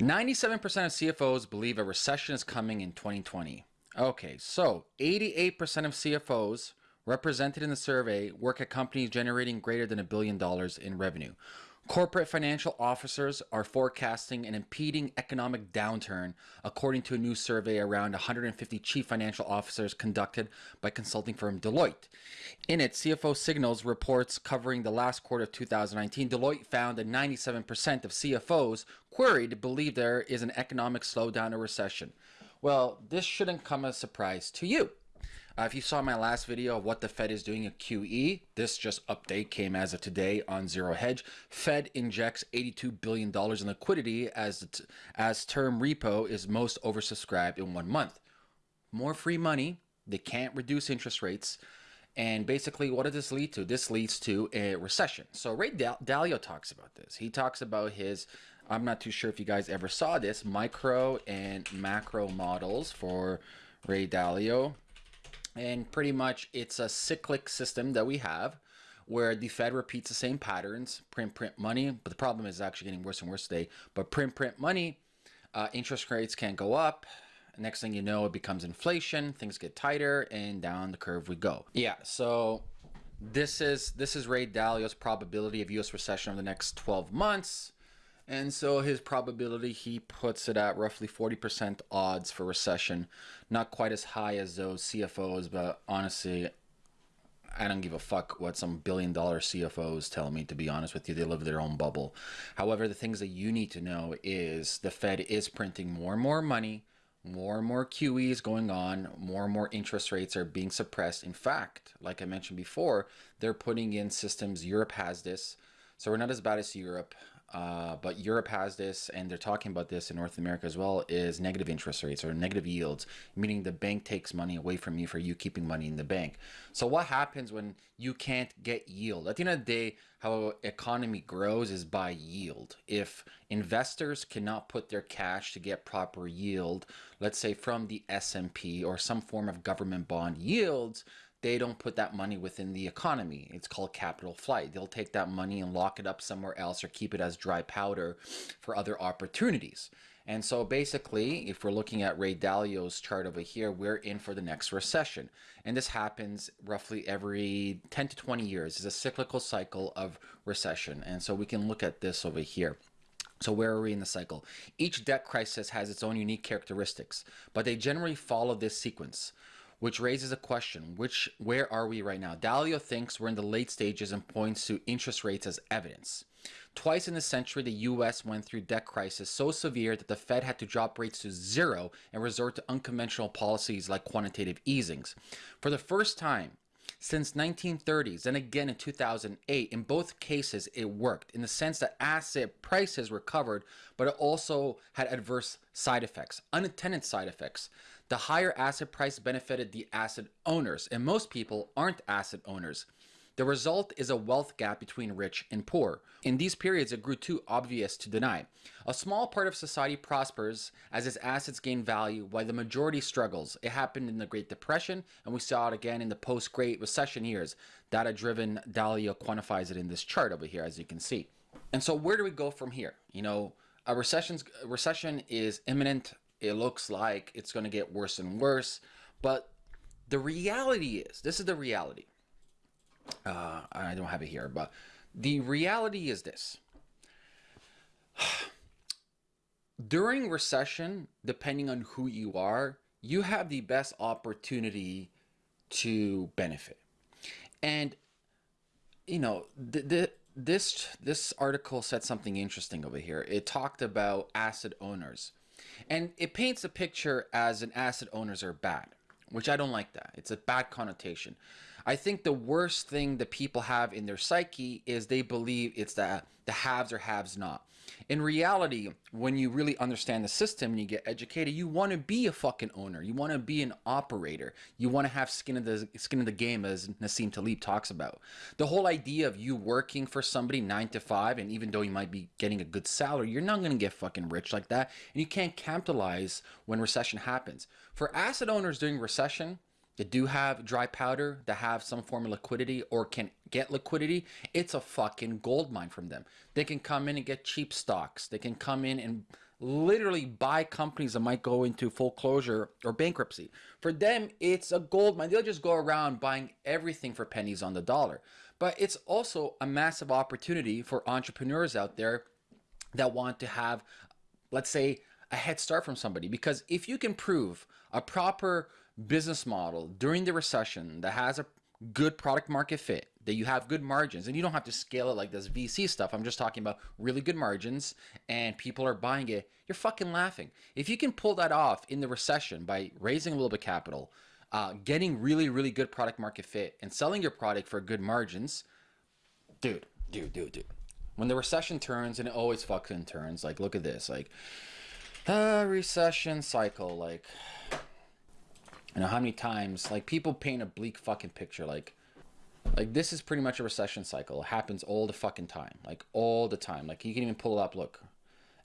97% of CFOs believe a recession is coming in 2020. Okay, so 88% of CFOs represented in the survey work at companies generating greater than a billion dollars in revenue. Corporate financial officers are forecasting an impeding economic downturn, according to a new survey around 150 chief financial officers conducted by consulting firm Deloitte. In it, CFO Signals reports covering the last quarter of 2019, Deloitte found that 97% of CFOs queried believe there is an economic slowdown or recession. Well, this shouldn't come as a surprise to you. Uh, if you saw my last video of what the Fed is doing at QE, this just update came as of today on Zero Hedge. Fed injects $82 billion in liquidity as, as term repo is most oversubscribed in one month. More free money, they can't reduce interest rates. And basically, what does this lead to? This leads to a recession. So Ray Dalio talks about this. He talks about his, I'm not too sure if you guys ever saw this, micro and macro models for Ray Dalio and pretty much it's a cyclic system that we have where the Fed repeats the same patterns, print, print money. But the problem is actually getting worse and worse today. But print, print money, uh, interest rates can go up. Next thing you know, it becomes inflation. Things get tighter, and down the curve we go. Yeah. So this is this is Ray Dalio's probability of U.S. recession over the next 12 months. And so his probability, he puts it at roughly 40% odds for recession. Not quite as high as those CFOs, but honestly, I don't give a fuck what some billion dollar CFOs tell me, to be honest with you. They live their own bubble. However, the things that you need to know is the Fed is printing more and more money, more and more QE is going on, more and more interest rates are being suppressed. In fact, like I mentioned before, they're putting in systems, Europe has this. So we're not as bad as Europe. Uh, but Europe has this, and they're talking about this in North America as well, is negative interest rates or negative yields, meaning the bank takes money away from you for you keeping money in the bank. So what happens when you can't get yield? At the end of the day, how economy grows is by yield. If investors cannot put their cash to get proper yield, let's say from the S&P or some form of government bond yields, they don't put that money within the economy. It's called capital flight. They'll take that money and lock it up somewhere else or keep it as dry powder for other opportunities. And so basically, if we're looking at Ray Dalio's chart over here, we're in for the next recession. And this happens roughly every 10 to 20 years. It's a cyclical cycle of recession. And so we can look at this over here. So where are we in the cycle? Each debt crisis has its own unique characteristics, but they generally follow this sequence which raises a question, which where are we right now? Dalio thinks we're in the late stages and points to interest rates as evidence. Twice in the century, the US went through debt crisis so severe that the Fed had to drop rates to zero and resort to unconventional policies like quantitative easings. For the first time, since 1930s and again in 2008 in both cases it worked in the sense that asset prices recovered but it also had adverse side effects unintended side effects the higher asset price benefited the asset owners, and most people aren't asset owners. The result is a wealth gap between rich and poor. In these periods, it grew too obvious to deny. A small part of society prospers as its assets gain value while the majority struggles. It happened in the Great Depression, and we saw it again in the post-Great Recession years. Data-driven Dalio quantifies it in this chart over here, as you can see. And so where do we go from here? You know, a, recession's, a recession is imminent it looks like it's going to get worse and worse. But the reality is, this is the reality. Uh, I don't have it here, but the reality is this. During recession, depending on who you are, you have the best opportunity to benefit. And, you know, the, the this this article said something interesting over here. It talked about asset owners. And it paints a picture as an asset owners are bad, which I don't like that. It's a bad connotation. I think the worst thing that people have in their psyche is they believe it's the, the haves or haves not. In reality, when you really understand the system and you get educated, you want to be a fucking owner. You want to be an operator. You want to have skin in the skin in the game, as Nassim Taleb talks about. The whole idea of you working for somebody nine to five, and even though you might be getting a good salary, you're not going to get fucking rich like that, and you can't capitalize when recession happens. For asset owners during recession, that do have dry powder, that have some form of liquidity or can get liquidity, it's a fucking gold mine from them. They can come in and get cheap stocks. They can come in and literally buy companies that might go into full closure or bankruptcy. For them, it's a gold mine. They'll just go around buying everything for pennies on the dollar. But it's also a massive opportunity for entrepreneurs out there that want to have, let's say, a head start from somebody. Because if you can prove a proper business model during the recession that has a good product market fit, that you have good margins, and you don't have to scale it like this VC stuff. I'm just talking about really good margins and people are buying it. You're fucking laughing. If you can pull that off in the recession by raising a little bit of capital, uh, getting really, really good product market fit, and selling your product for good margins, dude, dude, dude, dude. When the recession turns, and it always fucking turns, like, look at this, like, a recession cycle, like, you know how many times like people paint a bleak fucking picture like like this is pretty much a recession cycle. It happens all the fucking time like all the time. Like you can even pull it up. Look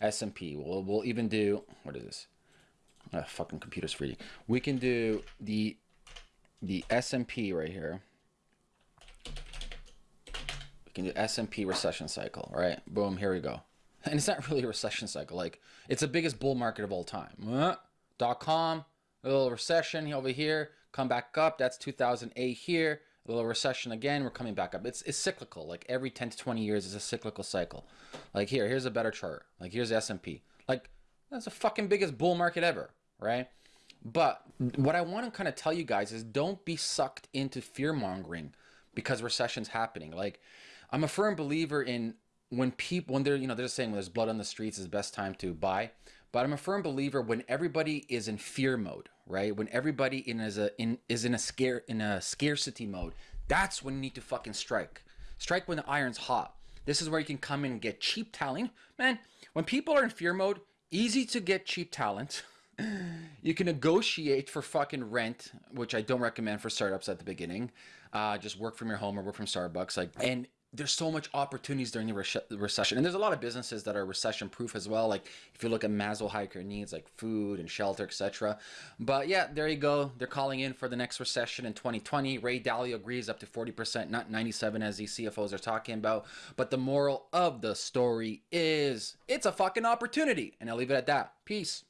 s&p we'll, we'll even do what is this? Oh, fucking computer's free we can do the the s&p right here. We can do s&p recession cycle right? Boom here we go. And it's not really a recession cycle. Like it's the biggest bull market of all time. Uh, dot com a little recession over here, come back up. That's 2008 here. A little recession again, we're coming back up. It's, it's cyclical. Like every 10 to 20 years is a cyclical cycle. Like here, here's a better chart. Like here's the S&P. Like that's the fucking biggest bull market ever, right? But what I want to kind of tell you guys is don't be sucked into fear mongering because recession's happening. Like I'm a firm believer in when people when they're you know they're saying when there's blood on the streets is the best time to buy. But I'm a firm believer when everybody is in fear mode, right? When everybody in is a in is in a scare in a scarcity mode, that's when you need to fucking strike. Strike when the iron's hot. This is where you can come in and get cheap talent. Man, when people are in fear mode, easy to get cheap talent. you can negotiate for fucking rent, which I don't recommend for startups at the beginning. Uh, just work from your home or work from Starbucks. Like, and there's so much opportunities during the re- recession and there's a lot of businesses that are recession proof as well like if you look at maslow hiker needs like food and shelter etc but yeah there you go. They're calling in for the next recession in 2020 ray dalio agrees up to 40% not 97 as these cfos are talking about. But the moral of the story is it's a fucking opportunity. And i'll leave it at that. Peace